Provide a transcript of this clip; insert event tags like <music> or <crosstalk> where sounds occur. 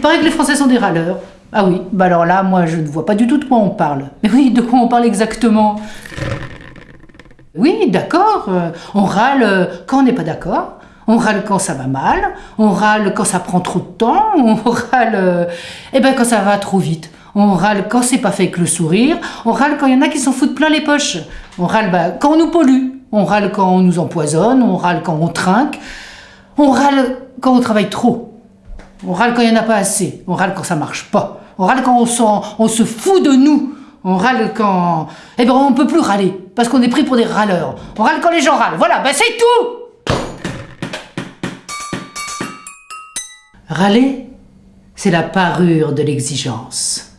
Il paraît que les Français sont des râleurs. Ah oui, bah alors là, moi je ne vois pas du tout de quoi on parle. <laughs> Mais oui, de quoi on parle exactement? Oui, d'accord, euh, on râle euh, quand on n'est pas d'accord, on râle quand ça va mal, on râle quand ça prend trop de temps, <laughs> on râle euh, eh ben, quand ça va trop vite. On râle quand c'est pas fait avec le sourire, on râle quand il y en a qui s'en foutent plein les poches. On râle bah, quand on nous pollue, on râle quand on nous empoisonne, on râle quand on trinque, on râle quand on travaille trop. On râle quand il n'y en a pas assez, on râle quand ça marche pas. On râle quand on, se fout de nous. On râle quand... Eh ben on peut plus râler, parce qu'on est pris pour des râleurs. On râle quand les gens râlent. Voilà, ben c'est tout Râler, c'est la parure de l'exigence.